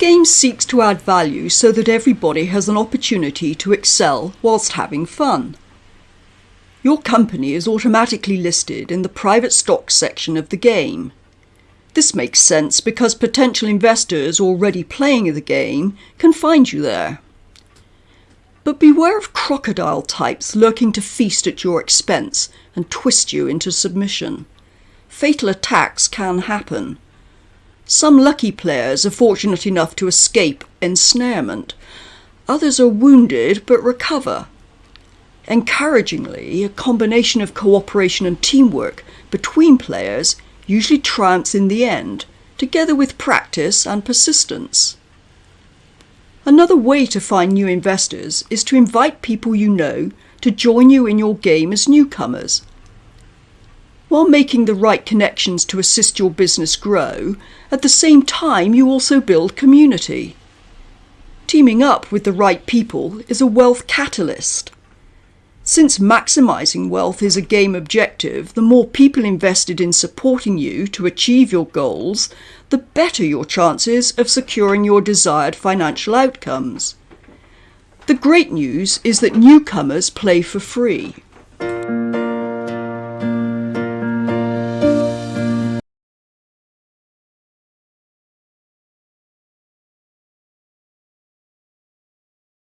game seeks to add value so that everybody has an opportunity to excel whilst having fun. Your company is automatically listed in the private stock section of the game. This makes sense because potential investors already playing the game can find you there. But beware of crocodile types lurking to feast at your expense and twist you into submission. Fatal attacks can happen. Some lucky players are fortunate enough to escape ensnarement. Others are wounded but recover. Encouragingly, a combination of cooperation and teamwork between players usually triumphs in the end, together with practice and persistence. Another way to find new investors is to invite people you know to join you in your game as newcomers. While making the right connections to assist your business grow, at the same time you also build community. Teaming up with the right people is a wealth catalyst. Since maximizing wealth is a game objective, the more people invested in supporting you to achieve your goals, the better your chances of securing your desired financial outcomes. The great news is that newcomers play for free.